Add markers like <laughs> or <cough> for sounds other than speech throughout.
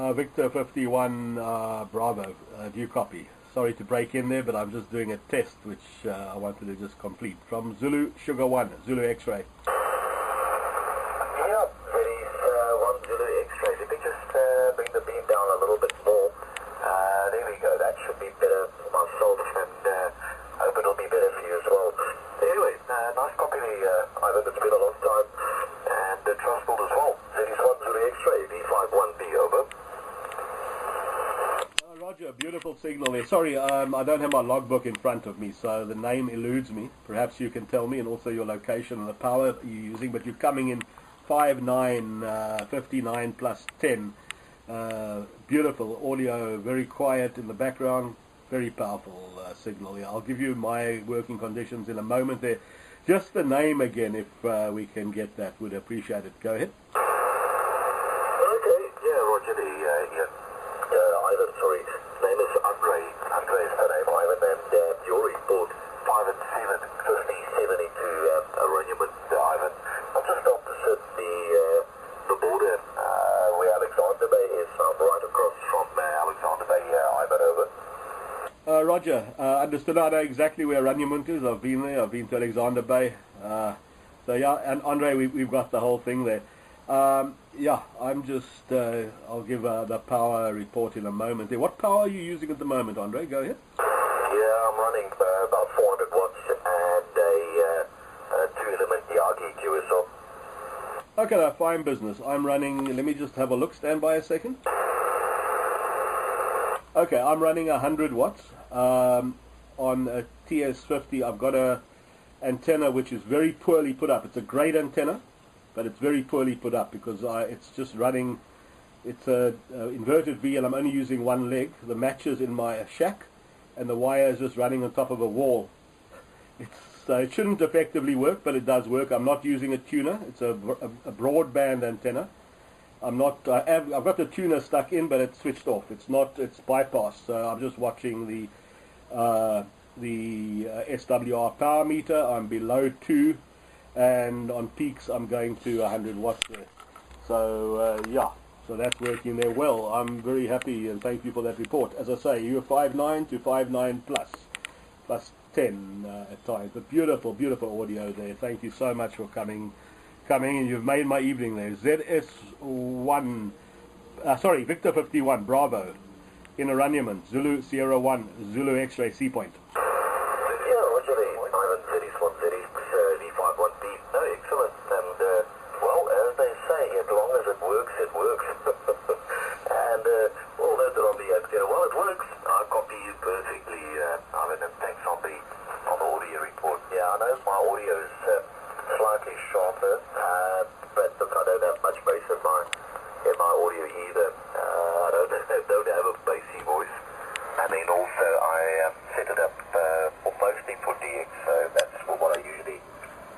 Uh, Victor 51 uh, Bravo, uh, do you copy? Sorry to break in there, but I'm just doing a test which uh, I wanted to just complete. From Zulu Sugar 1, Zulu X-Ray. Yeah, Freddy's uh, one Zulu X-ray. Let me just uh, bring the beam down a little bit more. Uh, there we go. That should be better for myself and uh, hope it'll be better for you as well. Anyway, uh, nice copy there, uh, Ivan. It's been a long time. And uh, Trustbuild as well. Freddy's one Zulu X-ray, V51B, over. Uh, Roger, beautiful signal there. Sorry, um, I don't have my logbook in front of me, so the name eludes me. Perhaps you can tell me, and also your location and the power you're using, but you're coming in 59, uh, 59 plus 10. Uh, beautiful audio, very quiet in the background, very powerful uh, signal. Yeah, I'll give you my working conditions in a moment there. Just the name again, if uh, we can get that, would appreciate it. Go ahead. Okay, yeah, Roger. The uh, yeah, uh. Sorry, name is Andre. Andre name, Ivan, and uh, your report five and seven, fifty, seventy-two. Um, Oranjemund, uh, Ivan. I'm just opposite the uh, the border uh, where Alexander Bay. I'm right across from uh, Alexander Bay, uh, Ivan. Over. Uh, Roger, uh, understood. I know exactly where Oranjemund is. I've been there. I've been to Alexander Bay. Uh, so yeah, and Andre, we, we've got the whole thing there. Um, yeah, I'm just. Uh, I'll give uh, the power report in a moment. What power are you using at the moment, Andre? Go ahead. Yeah, I'm running uh, about 400 watts and a, uh, a two-element Yagi QSL. Okay, no, fine business. I'm running. Let me just have a look. Stand by a second. Okay, I'm running 100 watts um, on a TS50. I've got a antenna which is very poorly put up. It's a great antenna, but it's very poorly put up because I, it's just running. It's a, a inverted V, and I'm only using one leg. The matches in my shack, and the wire is just running on top of a wall. <laughs> It's, so it shouldn't effectively work, but it does work. I'm not using a tuner. It's a, a, a broadband antenna. I'm not. I have, I've got the tuner stuck in, but it's switched off. It's not. It's bypassed. So I'm just watching the uh, the uh, SWR power meter. I'm below two, and on peaks I'm going to 100 watts there. So uh, yeah. So that's working there well. I'm very happy and thank you for that report. As I say, you're 5.9 to 5.9 plus, plus 10 uh, at times. But beautiful, beautiful audio there. Thank you so much for coming coming and you've made my evening there. ZS1, uh, sorry, Victor 51, Bravo, in Oranjemund, Zulu Sierra 1, Zulu X-ray C point. Yeah, Roger the Ivan Cities, one cities, uh, V51B. No, excellent. And, uh, well, as they say, as long as it works, it works. and, uh, all that on the uh, well, it works. I copy you perfectly, uh, Ivan, and thanks on the, on the audio report. Yeah, I know my audio is uh, slightly sharper, uh, but look, I don't have much bass in my, in my audio either. Uh, I don't, don't have a bassy voice. And then also I um, set it up uh, for mostly for DX, so that's for what I usually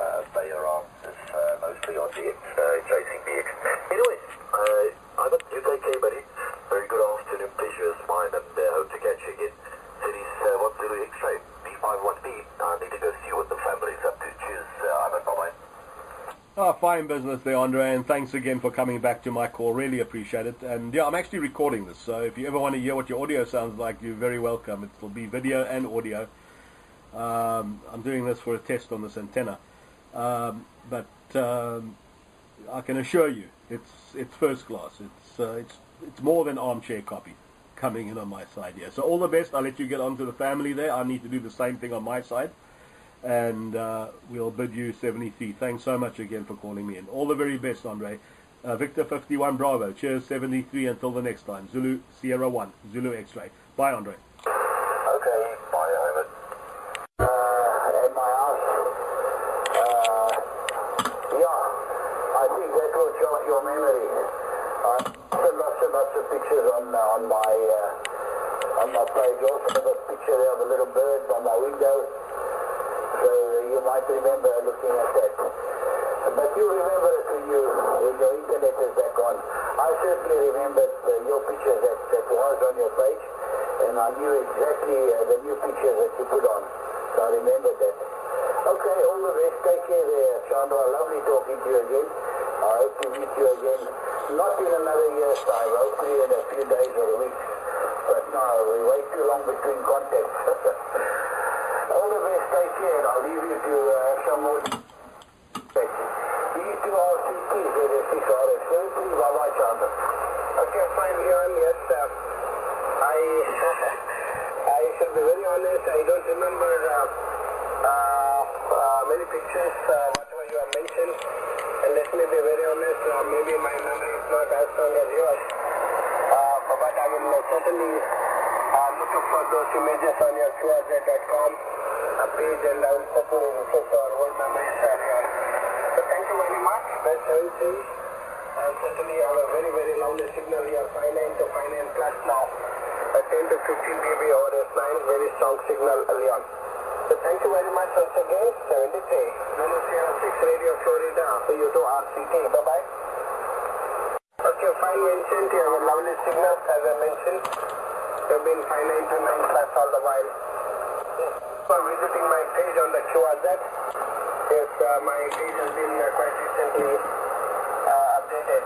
uh, play around, is uh, mostly on DX, uh, chasing DX. Anyway, uh, I'm you take care, buddy. Very good afternoon, pleasure is mine, and uh, hope to catch you again. Cities uh, 1 X-ray, V51B. I need to go see what the family's up to. Cheers, uh, Ivan, bye-bye. Ah, fine business there, Andre, and thanks again for coming back to my call. Really appreciate it. And yeah, I'm actually recording this, so if you ever want to hear what your audio sounds like, you're very welcome. It will be video and audio. Um, I'm doing this for a test on this antenna, um, but um, I can assure you, it's it's first class. It's uh, it's it's more than armchair copy coming in on my side here. So all the best. I'll let you get on to the family there. I need to do the same thing on my side and uh, we'll bid you 73. Thanks so much again for calling me in. All the very best, Andre. Uh, Victor 51 Bravo. Cheers 73 until the next time. Zulu Sierra 1. Zulu X-ray. Bye, Andre. Okay, bye, Ivan. My house. Yeah, I think that will jog your memory. I put lots and lots of pictures on on my uh, on my page. Also, have a picture of a little bird by my window. Uh, you might remember looking at that. But you remember it when you your internet is back on. I certainly remembered uh, your picture that, that was on your page, and I knew exactly uh, the new picture that you put on. So I remembered that. Okay, all the best. Take care there, Chandra. Lovely talking to you again. I hope to meet you again, not in another year's time, hopefully in a few days or weeks. But no, we wait too long between contacts. <laughs> Care. I'll leave you to uh, some more... These two RCTs, they're the 6 RS. Please. Okay, fine. Yes, uh, I, <laughs> I should be very honest. I don't remember uh, uh, uh, many pictures, uh, whatever you have mentioned. And let me be very honest, maybe my memory is not as strong as yours. But I will certainly for those images on your uh, page and I will certainly refresh our old memories uh, Leon. So thank you very much. Best services. And certainly have a very, very lovely signal here, 59 to 59 plus now. A 10 to 15 dB over S9, very strong signal, Leon. So thank you very much once again, 73. Zulu Sierra 6 Radio Florida, for you to RCT. Bye-bye. Okay, fine mentioned, you have a lovely signal, as I mentioned. You've been 59 to 9 plus all the while. For visiting my page on the QRZ, yes, uh, my page has been uh, quite recently uh, updated.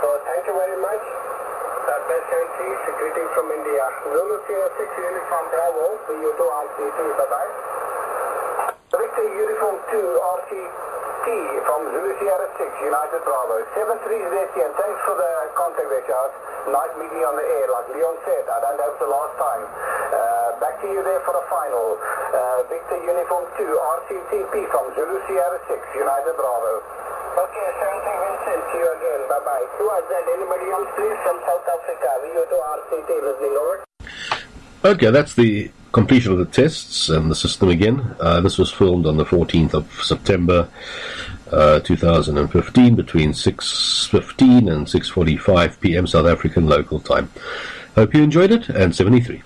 So thank you very much. Uh, best countries, greeting from India. Zulu Sierra 6 Uniform Bravo, for you to RCT. Bye-bye. Victor Uniform 2 RCT from Zulu Sierra 6 Uniform Bravo. 73 is and thanks for the contact there, Charles. Nice meeting on the air. Like Leon said, I don't have the last time. Uh, back to you there for the final. Uh, Victor Uniform 2 RCTP from Zulu Sierra 6 Uniform Bravo. Okay, Shanti Vincent, see you again. Bye-bye. Who was that? Anybody else, please, from South Africa? VO to RCT listening over. Okay, that's the completion of the tests and the system again. Uh, this was filmed on the 14th of September uh, 2015 between 6.15 and 6.45 p.m. South African local time. Hope you enjoyed it, and 73.